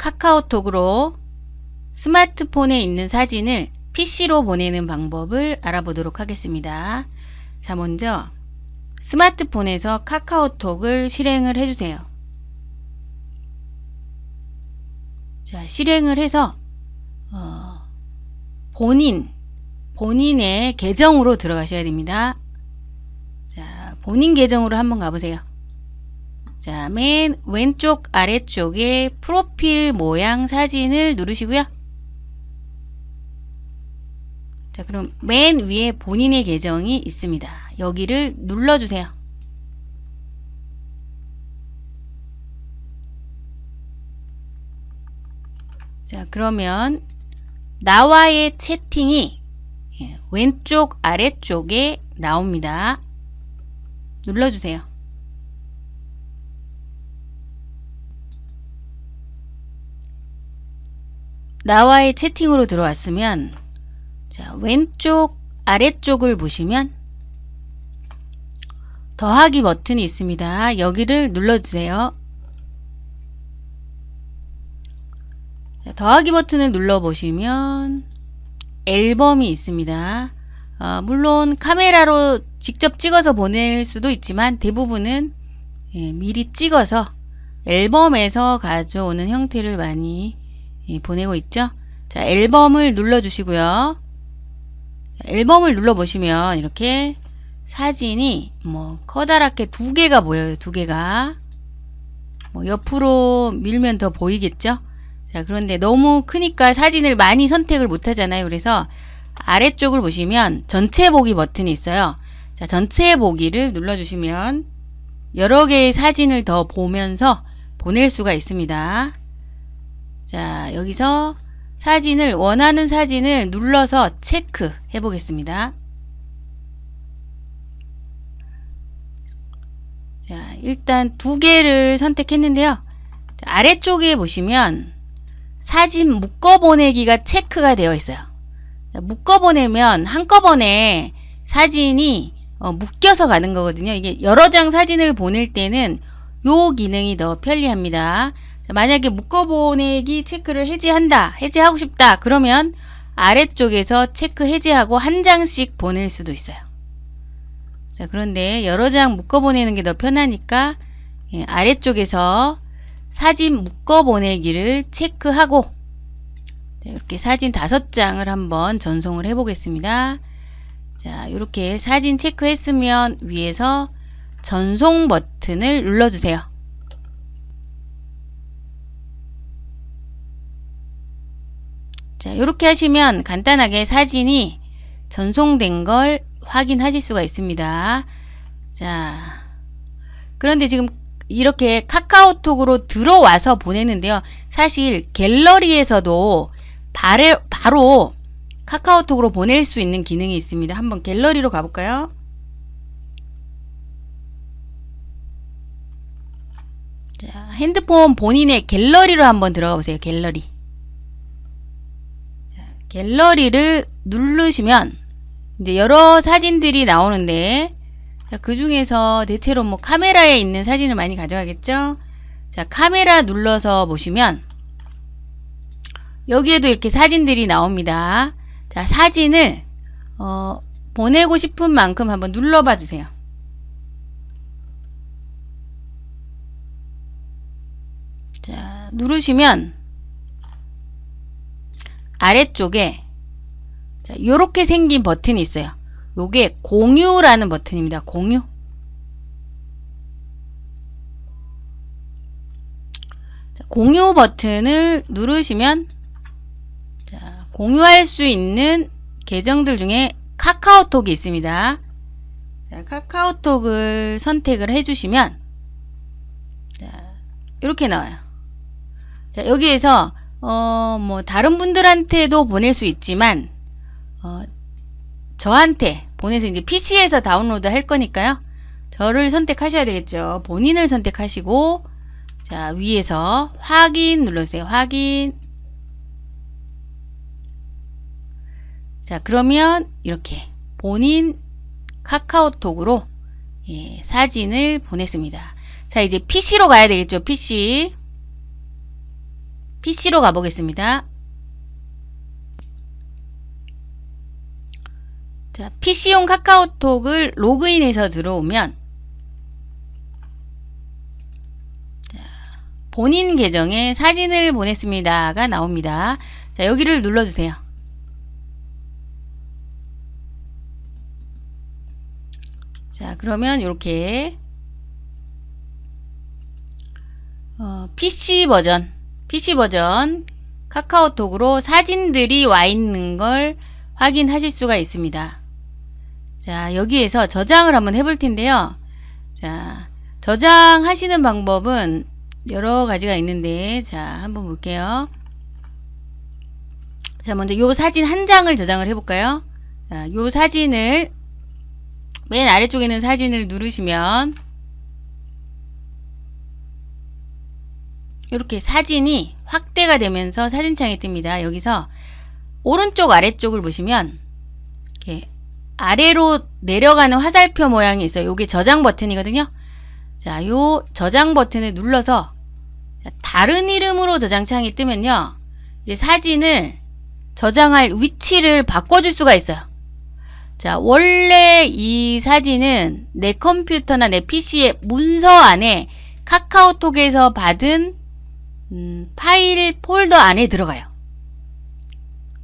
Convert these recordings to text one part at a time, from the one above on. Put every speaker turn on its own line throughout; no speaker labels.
카카오톡으로 스마트폰에 있는 사진을 PC로 보내는 방법을 알아보도록 하겠습니다. 자, 먼저 스마트폰에서 카카오톡을 실행을 해주세요. 자, 실행을 해서 어, 본인, 본인의 계정으로 들어가셔야 됩니다. 자, 본인 계정으로 한번 가보세요. 자, 맨 왼쪽 아래쪽에 프로필 모양 사진을 누르시고요. 자, 그럼 맨 위에 본인의 계정이 있습니다. 여기를 눌러주세요. 자, 그러면 나와의 채팅이 예, 왼쪽 아래쪽에 나옵니다. 눌러주세요. 나와의 채팅으로 들어왔으면 자 왼쪽 아래쪽을 보시면 더하기 버튼이 있습니다. 여기를 눌러주세요. 자, 더하기 버튼을 눌러보시면 앨범이 있습니다. 어, 물론 카메라로 직접 찍어서 보낼 수도 있지만 대부분은 예, 미리 찍어서 앨범에서 가져오는 형태를 많이 예, 보내고 있죠. 자, 앨범을 눌러주시고요. 자, 앨범을 눌러보시면 이렇게 사진이 뭐 커다랗게 두 개가 보여요. 두 개가. 뭐 옆으로 밀면 더 보이겠죠. 자, 그런데 너무 크니까 사진을 많이 선택을 못 하잖아요. 그래서 아래쪽을 보시면 전체 보기 버튼이 있어요. 자, 전체 보기를 눌러주시면 여러 개의 사진을 더 보면서 보낼 수가 있습니다. 자, 여기서 사진을 원하는 사진을 눌러서 체크 해 보겠습니다. 자, 일단 두 개를 선택했는데요. 자, 아래쪽에 보시면 사진 묶어 보내기가 체크가 되어 있어요. 자, 묶어 보내면 한꺼번에 사진이 어, 묶여서 가는 거거든요. 이게 여러 장 사진을 보낼 때는 요 기능이 더 편리합니다. 만약에 묶어보내기 체크를 해제한다 해제하고 싶다 그러면 아래쪽에서 체크 해제하고 한 장씩 보낼 수도 있어요. 자 그런데 여러 장 묶어보내는 게 더 편하니까 예, 아래쪽에서 사진 묶어보내기를 체크하고 자, 이렇게 사진 다섯 장을 한번 전송을 해 보겠습니다. 자 이렇게 사진 체크했으면 위에서 전송 버튼을 눌러주세요 자, 이렇게 하시면 간단하게 사진이 전송된 걸 확인하실 수가 있습니다. 자, 그런데 지금 이렇게 카카오톡으로 들어와서 보내는데요. 사실 갤러리에서도 바로, 바로 카카오톡으로 보낼 수 있는 기능이 있습니다. 한번 갤러리로 가볼까요? 자, 핸드폰 본인의 갤러리로 한번 들어가 보세요. 갤러리. 갤러리를 누르시면 이제 여러 사진들이 나오는데 그 중에서 대체로 뭐 카메라에 있는 사진을 많이 가져가겠죠? 자 카메라 눌러서 보시면 여기에도 이렇게 사진들이 나옵니다. 자 사진을 어, 보내고 싶은 만큼 한번 눌러봐 주세요. 자 누르시면 아래쪽에 자, 이렇게 생긴 버튼이 있어요. 요게 공유라는 버튼입니다. 공유. 자, 공유 버튼을 누르시면 자, 공유할 수 있는 계정들 중에 카카오톡이 있습니다. 자, 카카오톡을 선택을 해주시면 자, 이렇게 나와요. 자, 여기에서 어, 뭐, 다른 분들한테도 보낼 수 있지만, 어, 저한테 보내서 이제 PC에서 다운로드 할 거니까요. 저를 선택하셔야 되겠죠. 본인을 선택하시고, 자, 위에서 확인 눌러주세요. 확인. 자, 그러면 이렇게 본인 카카오톡으로 예, 사진을 보냈습니다. 자, 이제 PC로 가야 되겠죠. PC. PC로 가보겠습니다. 자, PC용 카카오톡을 로그인해서 들어오면 자, 본인 계정에 사진을 보냈습니다가 나옵니다. 자, 여기를 눌러주세요. 자, 그러면 이렇게 어, PC 버전, PC 버전 카카오톡으로 사진들이 와 있는 걸 확인하실 수가 있습니다. 자, 여기에서 저장을 한번 해볼 텐데요. 자, 저장하시는 방법은 여러 가지가 있는데, 자, 한번 볼게요. 자, 먼저 요 사진 한 장을 저장을 해볼까요? 자, 요 사진을 맨 아래쪽에 있는 사진을 누르시면 이렇게 사진이 확대가 되면서 사진창에 뜹니다. 여기서 오른쪽 아래쪽을 보시면 이렇게 아래로 내려가는 화살표 모양이 있어요. 이게 저장 버튼이거든요. 자, 요 저장 버튼을 눌러서 자, 다른 이름으로 저장창이 뜨면요. 이제 사진을 저장할 위치를 바꿔줄 수가 있어요. 자, 원래 이 사진은 내 컴퓨터나 내 PC의 문서 안에 카카오톡에서 받은 음, 파일 폴더 안에 들어가요.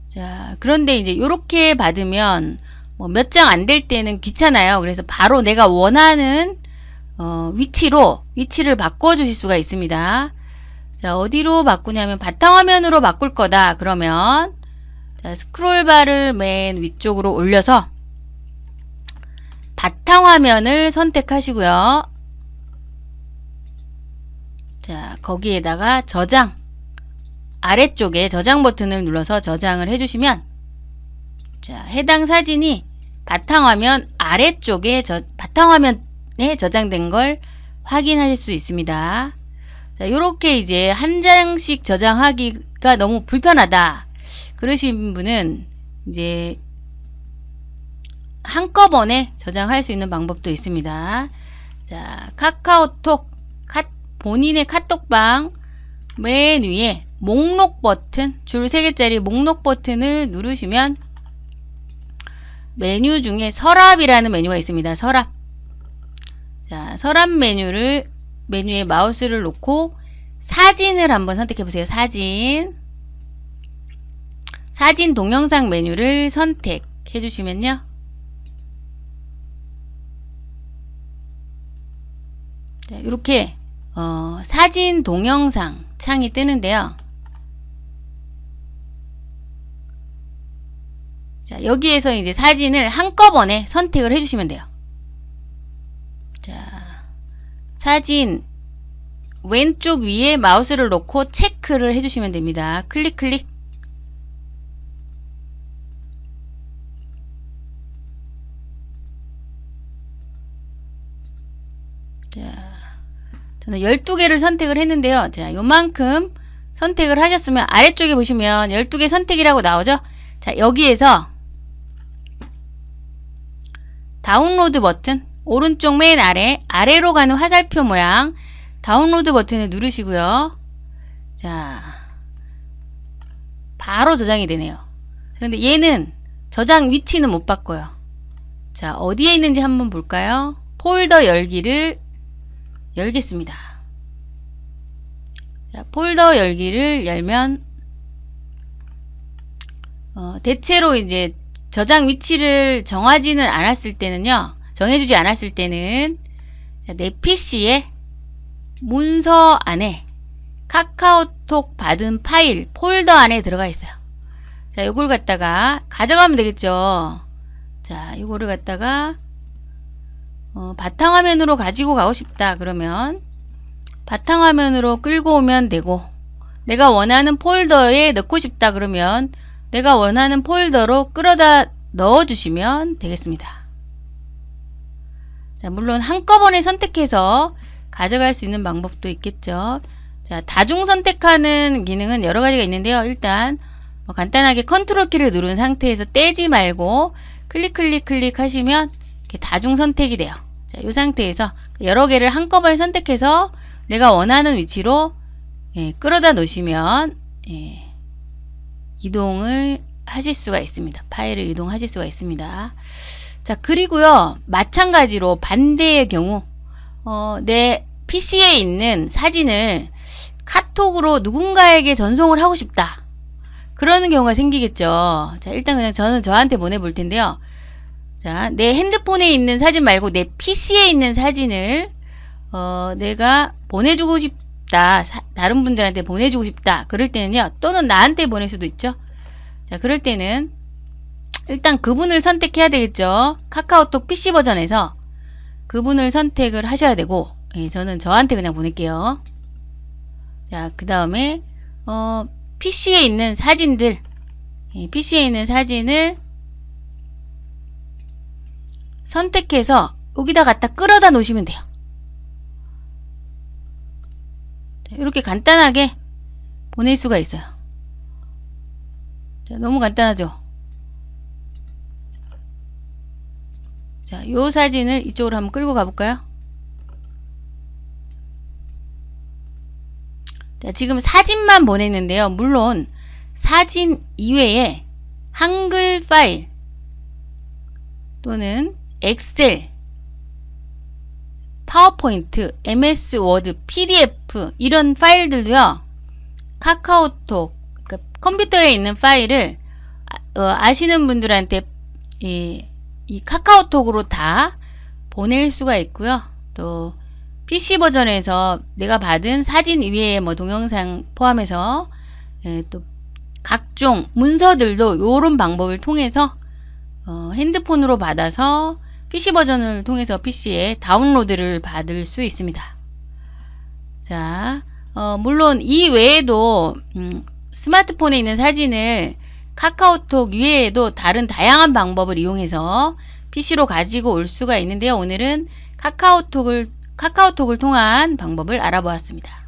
자, 그런데 이제 이렇게 받으면 뭐 몇 장 안 될 때는 귀찮아요. 그래서 바로 내가 원하는 어, 위치로 위치를 바꿔 주실 수가 있습니다. 자, 어디로 바꾸냐면 바탕화면으로 바꿀 거다. 그러면 자, 스크롤바를 맨 위쪽으로 올려서 바탕화면을 선택하시고요. 자, 거기에다가 저장 아래쪽에 저장 버튼을 눌러서 저장을 해주시면 자, 해당 사진이 바탕화면 아래쪽에 저, 바탕화면에 저장된 걸 확인하실 수 있습니다. 자, 요렇게 이제 한 장씩 저장하기가 너무 불편하다. 그러신 분은 이제 한꺼번에 저장할 수 있는 방법도 있습니다. 자, 카카오톡 카, 본인의 카톡방 맨 위에 목록 버튼 줄 3개짜리 목록 버튼을 누르시면 메뉴 중에 서랍이라는 메뉴가 있습니다. 서랍 자 서랍 메뉴를 메뉴에 마우스를 놓고 사진을 한번 선택해 보세요. 사진 사진 동영상 메뉴를 선택해 주시면요. 자, 이렇게 어, 사진 동영상 창이 뜨는데요. 자, 여기에서 이제 사진을 한꺼번에 선택을 해주시면 돼요. 자, 사진 왼쪽 위에 마우스를 놓고 체크를 해주시면 됩니다. 클릭, 클릭. 자, 저는 12개를 선택을 했는데요. 자, 요만큼 선택을 하셨으면 아래쪽에 보시면 12개 선택이라고 나오죠? 자, 여기에서 다운로드 버튼 오른쪽 맨 아래 아래로 가는 화살표 모양 다운로드 버튼을 누르시고요. 자, 바로 저장이 되네요. 근데 얘는 저장 위치는 못 바꿔요. 자, 어디에 있는지 한번 볼까요? 폴더 열기를 열겠습니다. 자, 폴더 열기를 열면 어, 대체로 이제 저장 위치를 정하지는 않았을 때는요. 정해주지 않았을 때는 자, 내 PC에 문서 안에 카카오톡 받은 파일 폴더 안에 들어가 있어요. 자, 요걸 갖다가 가져가면 되겠죠. 자, 요거를 갖다가 어, 바탕화면으로 가지고 가고 싶다 그러면 바탕화면으로 끌고 오면 되고 내가 원하는 폴더에 넣고 싶다 그러면 내가 원하는 폴더로 끌어다 넣어 주시면 되겠습니다. 자, 물론 한꺼번에 선택해서 가져갈 수 있는 방법도 있겠죠. 자, 다중 선택하는 기능은 여러 가지가 있는데요. 일단 뭐 간단하게 컨트롤 키를 누른 상태에서 떼지 말고 클릭 클릭 클릭 하시면 다중 선택이 돼요. 자, 이 상태에서 여러 개를 한꺼번에 선택해서 내가 원하는 위치로 예, 끌어다 놓으시면 예, 이동을 하실 수가 있습니다. 파일을 이동하실 수가 있습니다. 자, 그리고요, 마찬가지로 반대의 경우, 어, 내 PC에 있는 사진을 카톡으로 누군가에게 전송을 하고 싶다. 그러는 경우가 생기겠죠. 자, 일단 그냥 저는 저한테 보내볼 텐데요. 자, 내 핸드폰에 있는 사진 말고 내 PC에 있는 사진을, 어, 내가 보내주고 싶다. 사- 다른 분들한테 보내주고 싶다. 그럴 때는요, 또는 나한테 보낼 수도 있죠. 자, 그럴 때는, 일단 그분을 선택해야 되겠죠. 카카오톡 PC 버전에서 그분을 선택을 하셔야 되고, 예, 저는 저한테 그냥 보낼게요. 자, 그 다음에, 어, PC에 있는 사진들, 예, PC에 있는 사진을 선택해서 여기다 갖다 끌어다 놓으시면 돼요. 자, 이렇게 간단하게 보낼 수가 있어요. 자, 너무 간단하죠? 자, 요 사진을 이쪽으로 한번 끌고 가볼까요? 자, 지금 사진만 보냈는데요. 물론 사진 이외에 한글 파일 또는 엑셀, 파워포인트, MS 워드, PDF 이런 파일들도요. 카카오톡 그러니까 컴퓨터에 있는 파일을 아, 어, 아시는 분들한테 이, 이 카카오톡으로 다 보낼 수가 있고요. 또 PC 버전에서 내가 받은 사진 위에 뭐 동영상 포함해서 예, 또 각종 문서들도 요런 방법을 통해서 어, 핸드폰으로 받아서 PC 버전을 통해서 PC에 다운로드를 받을 수 있습니다. 자, 어, 물론 이 외에도 음, 스마트폰에 있는 사진을 카카오톡 외에도 다른 다양한 방법을 이용해서 PC로 가지고 올 수가 있는데요. 오늘은 카카오톡을 카카오톡을 통한 방법을 알아보았습니다.